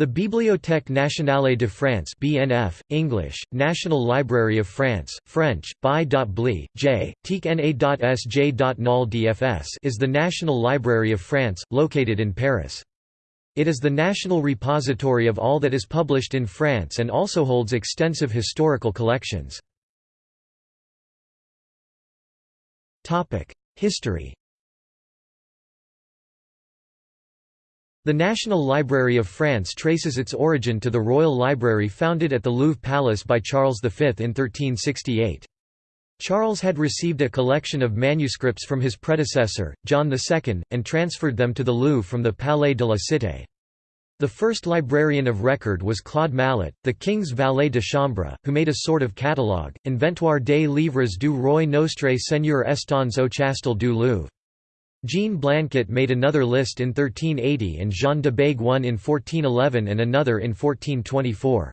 The Bibliothèque nationale de France (BNF), English, National Library of France, French, Bi.Bli, J. Is the National Library of France, located in Paris. It is the national repository of all that is published in France and also holds extensive historical collections. History The National Library of France traces its origin to the Royal Library founded at the Louvre Palace by Charles V in 1368. Charles had received a collection of manuscripts from his predecessor, John II, and transferred them to the Louvre from the Palais de la Cité. The first librarian of record was Claude Mallet, the king's valet de chambre, who made a sort of catalogue, Inventoire des livres du roi Nostre Seigneur Estons au Chastel du Louvre. Jean Blanquet made another list in 1380 and Jean de Bègue one in 1411 and another in 1424.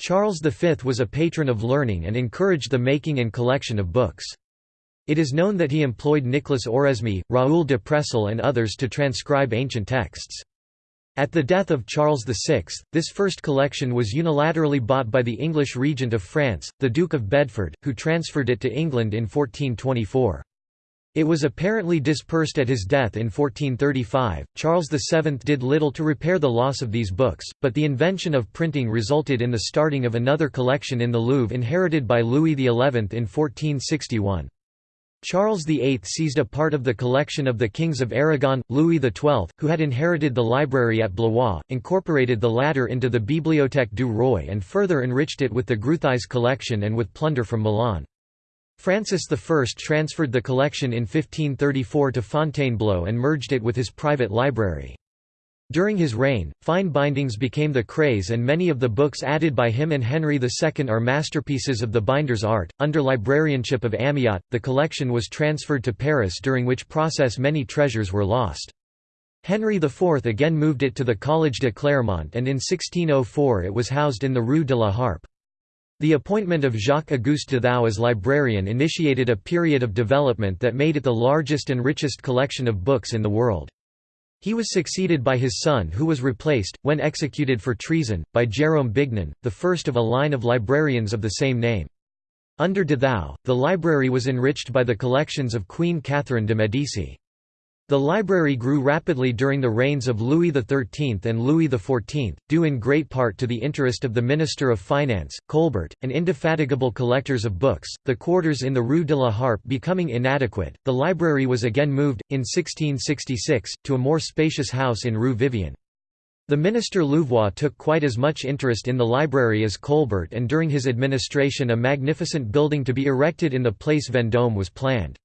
Charles V was a patron of learning and encouraged the making and collection of books. It is known that he employed Nicolas Oresme, Raoul de Presles and others to transcribe ancient texts. At the death of Charles VI, this first collection was unilaterally bought by the English regent of France, the Duke of Bedford, who transferred it to England in 1424. It was apparently dispersed at his death in 1435. Charles VII did little to repair the loss of these books, but the invention of printing resulted in the starting of another collection in the Louvre inherited by Louis XI in 1461. Charles VIII seized a part of the collection of the kings of Aragon. Louis XII, who had inherited the library at Blois, incorporated the latter into the Bibliothèque du Roi and further enriched it with the Gruthuise collection and with plunder from Milan. Francis I transferred the collection in 1534 to Fontainebleau and merged it with his private library. During his reign, fine bindings became the craze and many of the books added by him and Henry II are masterpieces of the binder's art. Under librarianship of Amyot, the collection was transferred to Paris during which process many treasures were lost. Henry IV again moved it to the Collège de Clermont and in 1604 it was housed in the Rue de la Harpe. The appointment of Jacques-Auguste de Thou as librarian initiated a period of development that made it the largest and richest collection of books in the world. He was succeeded by his son who was replaced, when executed for treason, by Jérôme Bignon, the first of a line of librarians of the same name. Under de Thou, the library was enriched by the collections of Queen Catherine de' Medici. The library grew rapidly during the reigns of Louis XIII and Louis XIV, due in great part to the interest of the Minister of Finance, Colbert, and indefatigable collectors of books. The quarters in the Rue de la Harpe becoming inadequate, the library was again moved, in 1666, to a more spacious house in Rue Vivienne. The minister Louvois took quite as much interest in the library as Colbert and during his administration a magnificent building to be erected in the Place Vendôme was planned.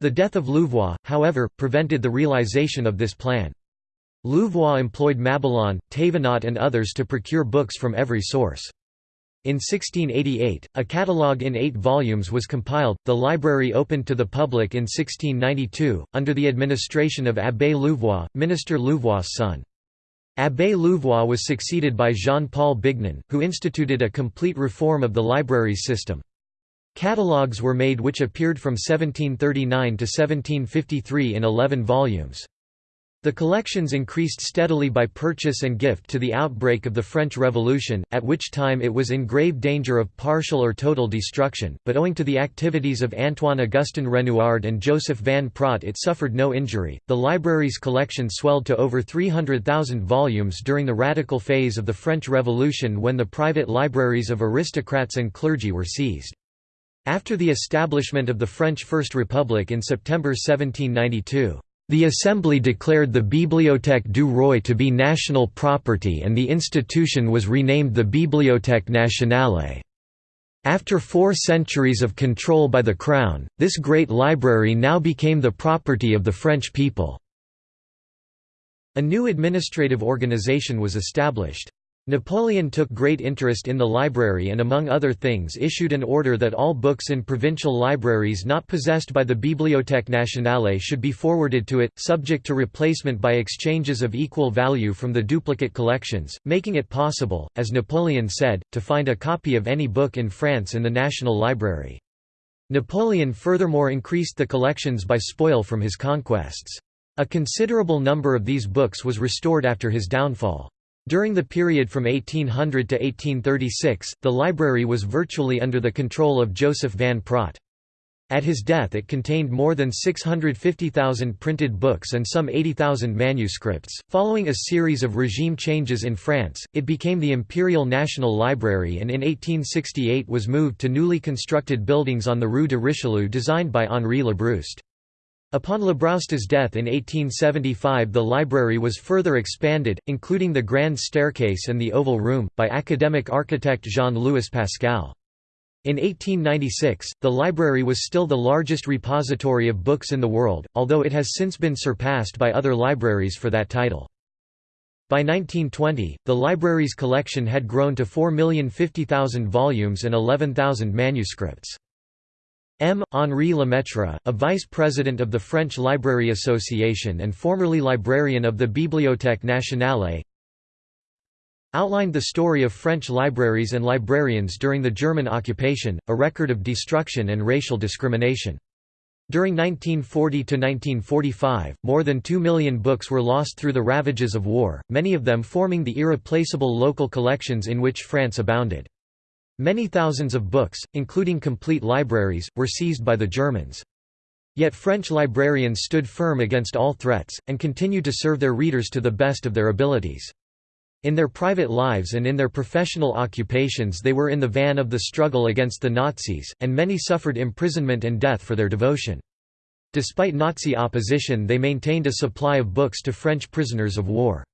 The death of Louvois, however, prevented the realization of this plan. Louvois employed Mabillon, Thévenot and others to procure books from every source. In 1688, a catalogue in eight volumes was compiled. The library opened to the public in 1692, under the administration of Abbé Louvois, Minister Louvois' son. Abbé Louvois was succeeded by Jean-Paul Bignon, who instituted a complete reform of the library's system. Catalogues were made which appeared from 1739 to 1753 in 11 volumes. The collections increased steadily by purchase and gift to the outbreak of the French Revolution, at which time it was in grave danger of partial or total destruction, but owing to the activities of Antoine Augustin Renouard and Joseph Van Praet it suffered no injury. The library's collection swelled to over 300,000 volumes during the radical phase of the French Revolution when the private libraries of aristocrats and clergy were seized. After the establishment of the French First Republic in September 1792, the Assembly declared the Bibliothèque du Roi to be national property and the institution was renamed the Bibliothèque nationale. After four centuries of control by the Crown, this great library now became the property of the French people. A new administrative organization was established. Napoleon took great interest in the library and among other things issued an order that all books in provincial libraries not possessed by the Bibliothèque nationale should be forwarded to it, subject to replacement by exchanges of equal value from the duplicate collections, making it possible, as Napoleon said, to find a copy of any book in France in the National Library. Napoleon furthermore increased the collections by spoil from his conquests. A considerable number of these books was restored after his downfall. During the period from 1800 to 1836, the library was virtually under the control of Joseph van Praet. At his death it contained more than 650,000 printed books and some 80,000 manuscripts. Following a series of regime changes in France, it became the Imperial National Library and in 1868 was moved to newly constructed buildings on the Rue de Richelieu designed by Henri Labrouste. Upon Labrouste's death in 1875 the library was further expanded, including the Grand Staircase and the Oval Room, by academic architect Jean-Louis Pascal. In 1896, the library was still the largest repository of books in the world, although it has since been surpassed by other libraries for that title. By 1920, the library's collection had grown to 4,050,000 volumes and 11,000 manuscripts. M. Henri Lemaitre, a vice-president of the French Library Association and formerly librarian of the Bibliothèque Nationale, outlined the story of French libraries and librarians during the German occupation, a record of destruction and racial discrimination. During 1940–1945, more than two million books were lost through the ravages of war, many of them forming the irreplaceable local collections in which France abounded. Many thousands of books, including complete libraries, were seized by the Germans. Yet French librarians stood firm against all threats, and continued to serve their readers to the best of their abilities. In their private lives and in their professional occupations they were in the van of the struggle against the Nazis, and many suffered imprisonment and death for their devotion. Despite Nazi opposition they maintained a supply of books to French prisoners of war.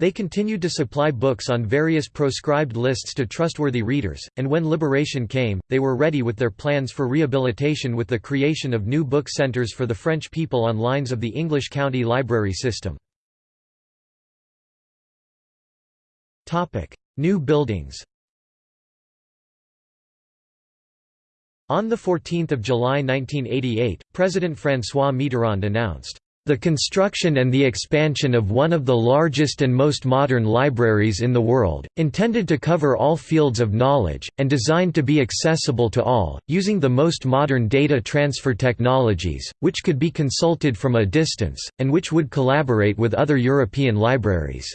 They continued to supply books on various proscribed lists to trustworthy readers, and when liberation came, they were ready with their plans for rehabilitation with the creation of new book centers for the French people on lines of the English county library system. New buildings On 14 July 1988, President François Mitterrand announced, "...the construction and the expansion of one of the largest and most modern libraries in the world, intended to cover all fields of knowledge, and designed to be accessible to all, using the most modern data transfer technologies, which could be consulted from a distance, and which would collaborate with other European libraries."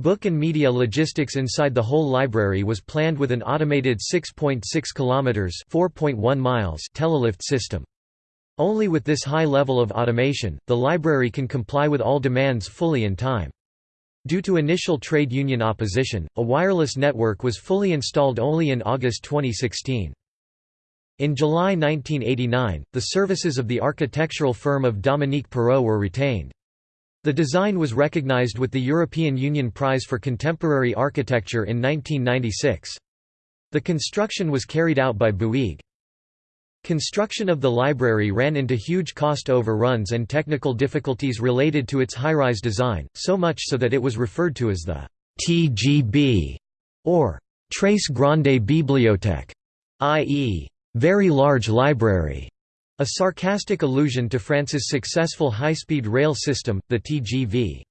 Book and media logistics inside the whole library was planned with an automated 6.6 kilometers (4.1 miles) telelift system. Only with this high level of automation, the library can comply with all demands fully in time. Due to initial trade union opposition, a wireless network was fully installed only in August 2016. In July 1989, the services of the architectural firm of Dominique Perrault were retained. The design was recognized with the European Union Prize for Contemporary Architecture in 1996. The construction was carried out by Bouygues. Construction of the library ran into huge cost overruns and technical difficulties related to its high-rise design, so much so that it was referred to as the TGB or Très Grande Bibliothèque, i.e., very large library. A sarcastic allusion to France's successful high-speed rail system, the TGV.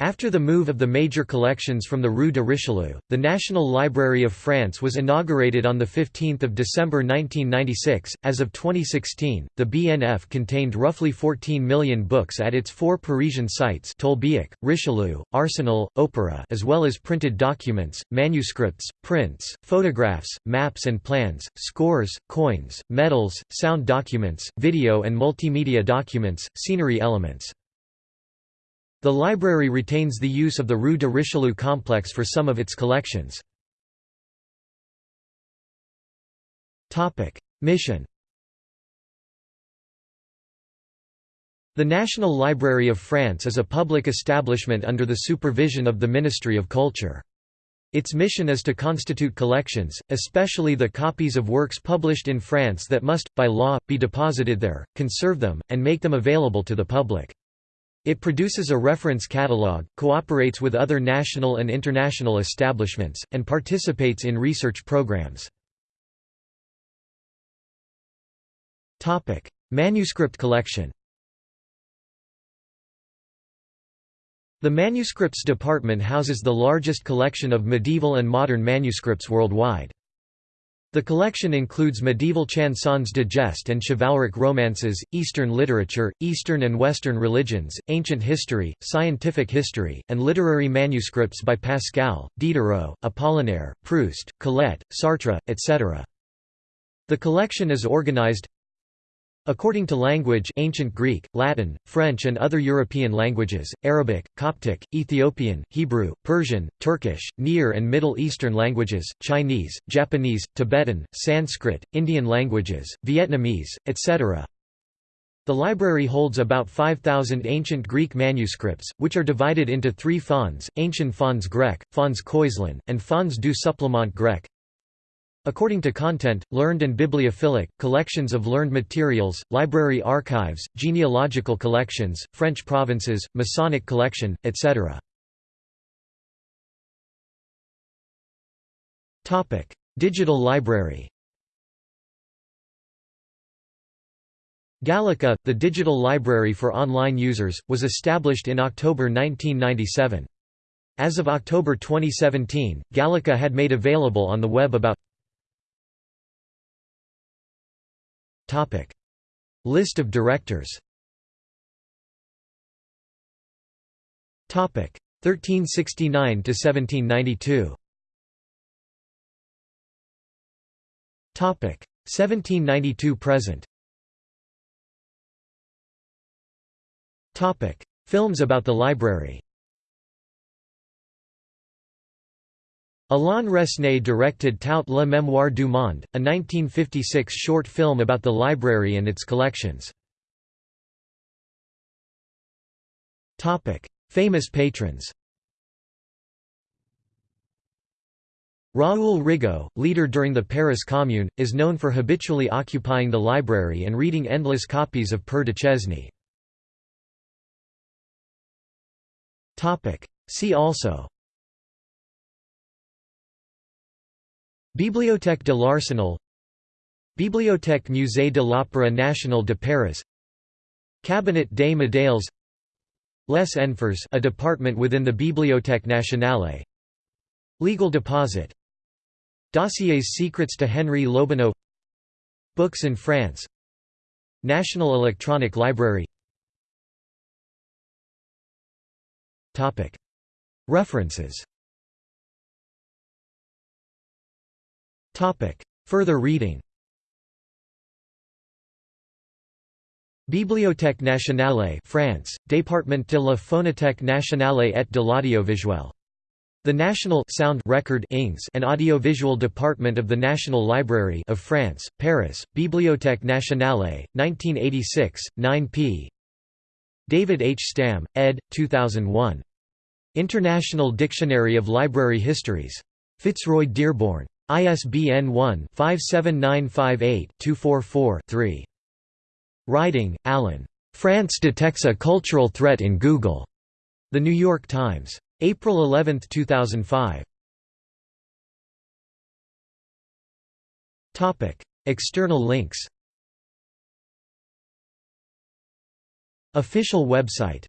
After the move of the major collections from the Rue de Richelieu, the National Library of France was inaugurated on 15 December 1996. As of 2016, the BNF contained roughly 14 million books at its four Parisian sites Tolbiac, Richelieu, Arsenal, Opéra as well as printed documents, manuscripts, prints, photographs, maps and plans, scores, coins, medals, sound documents, video and multimedia documents, scenery elements. The library retains the use of the Rue de Richelieu complex for some of its collections. Mission The National Library of France is a public establishment under the supervision of the Ministry of Culture. Its mission is to constitute collections, especially the copies of works published in France that must, by law, be deposited there, conserve them, and make them available to the public. It produces a reference catalog, cooperates with other national and international establishments, and participates in research programs. Manuscript collection The Manuscripts Department houses the largest collection of medieval and modern manuscripts worldwide. The collection includes medieval chansons de geste and chivalric romances, Eastern literature, Eastern and Western religions, ancient history, scientific history, and literary manuscripts by Pascal, Diderot, Apollinaire, Proust, Colette, Sartre, etc. The collection is organized According to language ancient Greek, Latin, French and other European languages, Arabic, Coptic, Ethiopian, Hebrew, Persian, Turkish, Near and Middle Eastern languages, Chinese, Japanese, Tibetan, Sanskrit, Indian languages, Vietnamese, etc. The library holds about 5,000 ancient Greek manuscripts, which are divided into three fonds, Ancient Fonds Grec, Fonds Coislin, and Fonds du Supplement Grec. According to content, learned and bibliophilic, collections of learned materials, library archives, genealogical collections, French provinces, Masonic collection, etc. Digital library Gallica, the digital library for online users, was established in October 1997. As of October 2017, Gallica had made available on the web about Topic. List of directors. Topic. 1369 to 1792 Topic. 1792 present. Topic. Films about the library Alain Resnais directed Toute la Mémoire du Monde, a 1956 short film about the library and its collections. Famous patrons Raoul Rigault, leader during the Paris Commune, is known for habitually occupying the library and reading endless copies of Père Duchesne. See also Bibliothèque de l'Arsenal Bibliothèque Musée de l'Opéra National de Paris Cabinet des Médailles Les Enfers a department within the Bibliothèque Nationale. Legal deposit. Dossiers secrets to Henri Lobineau Books in France. National Electronic Library. References Topic. Further reading Bibliothèque nationale France, Département de la phonothèque nationale et de l'audiovisuel. The National Sound Record and Audiovisual Department of the National Library of France, Paris, Bibliothèque nationale, 1986, 9 p. David H. Stam, ed. 2001. International Dictionary of Library Histories. Fitzroy Dearborn. ISBN 1-57958-244-3. Riding, Alan. France detects a cultural threat in Google. The New York Times. April 11, 2005. Topic: External links. Official website